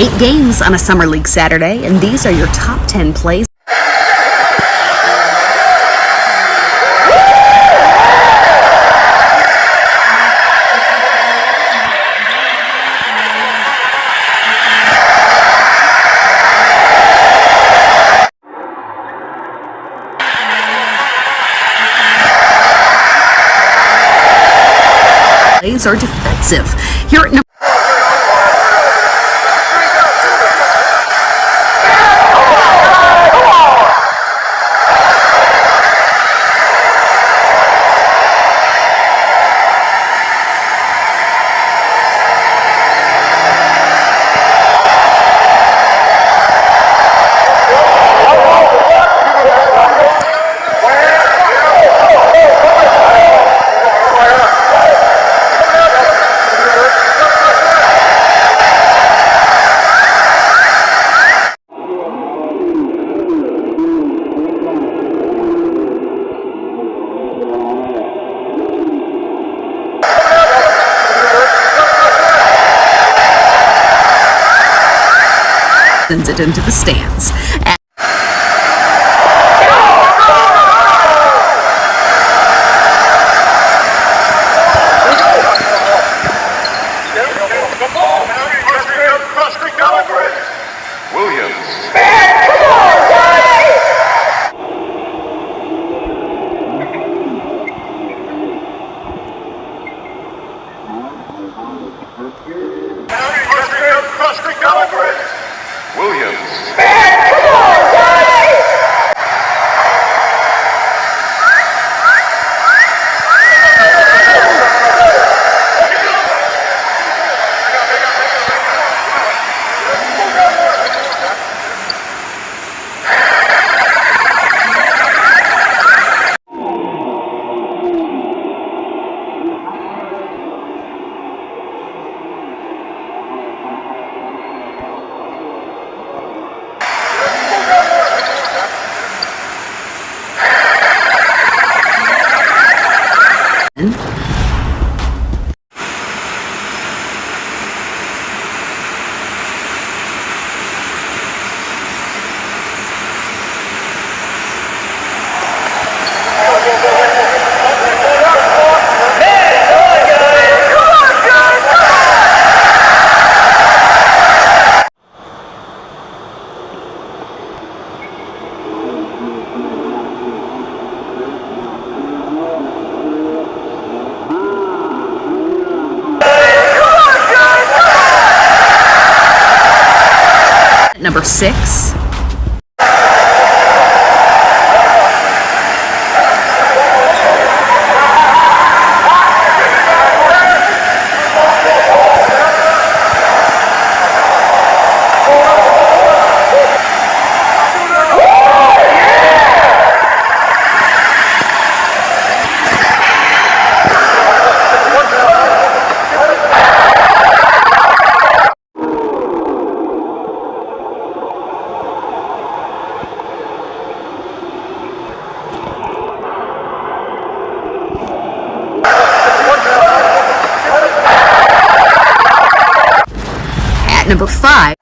Eight games on a Summer League Saturday, and these are your top 10 plays. Plays are defensive. Here at number sends it into the stands. Williams. Williams. Number six, Number 5.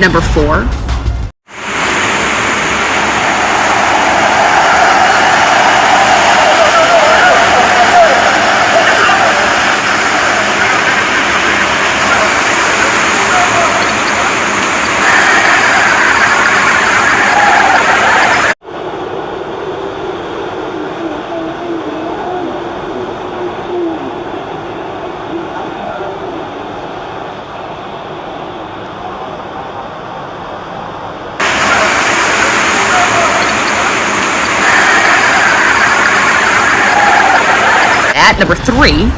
Number four, At number three,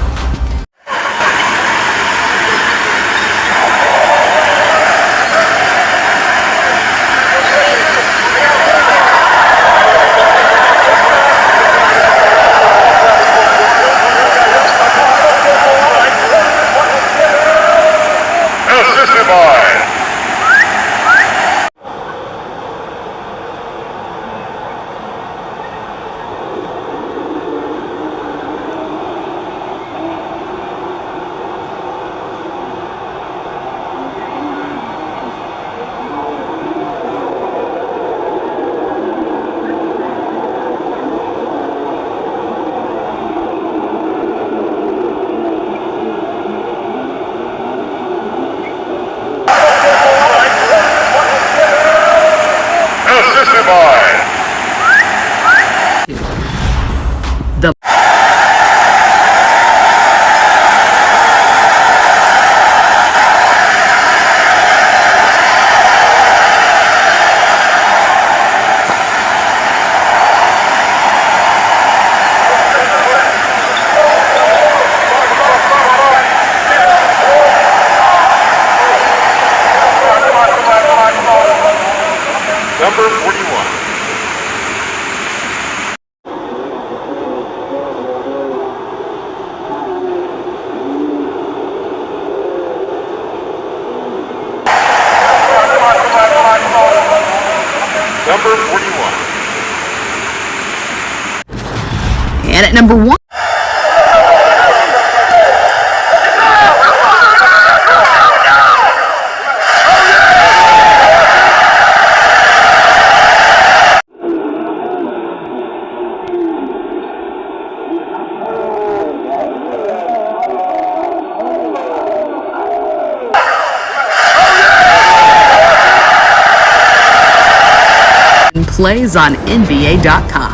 By the number 41. Number 41. and at number one, plays on NBA.com.